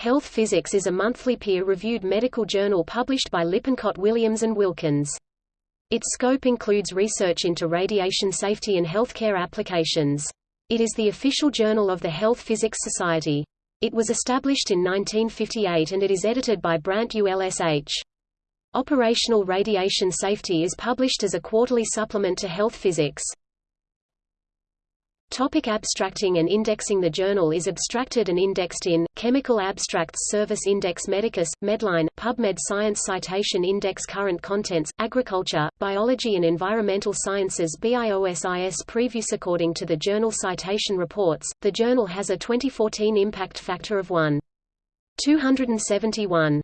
Health Physics is a monthly peer-reviewed medical journal published by Lippincott Williams and Wilkins. Its scope includes research into radiation safety and healthcare applications. It is the official journal of the Health Physics Society. It was established in 1958 and it is edited by Brant ULSH. Operational radiation safety is published as a quarterly supplement to Health Physics. Topic abstracting and indexing The journal is abstracted and indexed in, Chemical Abstracts Service Index Medicus, Medline, PubMed Science Citation Index Current Contents, Agriculture, Biology and Environmental Sciences BIOSIS Previews According to the Journal Citation Reports, the journal has a 2014 impact factor of 1. 271.